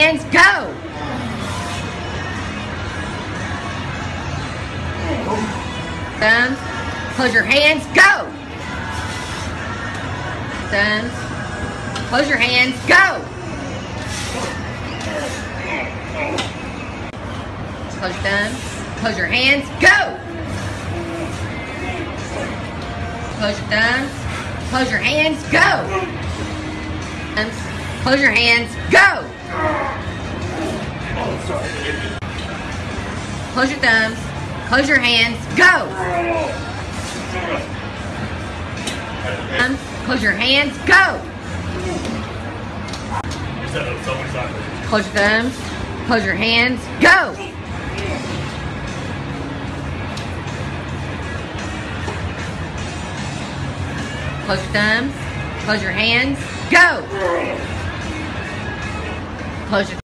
hands, go! Thumbs. Close your hands, go! Thumbs. Close your hands, go! Close your. Close your hands, go! Close your thumbs. Close your hands, go! Close your hands, go! Close your thumbs. Close your hands, go! Close your hands, go! Close your thumbs. Close your hands, go! Close your thumbs. Close your hands, go! Close your